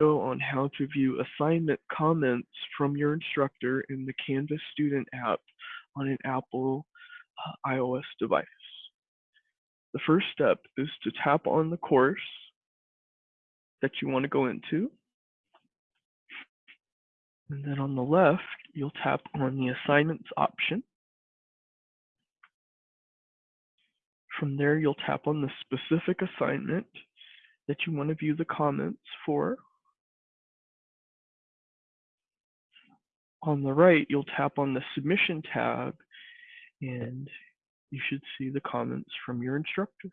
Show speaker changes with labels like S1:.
S1: on how to view assignment comments from your instructor in the Canvas student app on an Apple uh, iOS device. The first step is to tap on the course that you want to go into. And then on the left, you'll tap on the assignments option. From there, you'll tap on the specific assignment that you want to view the comments for. On the right, you'll tap on the submission tab and you should see the comments from your instructor.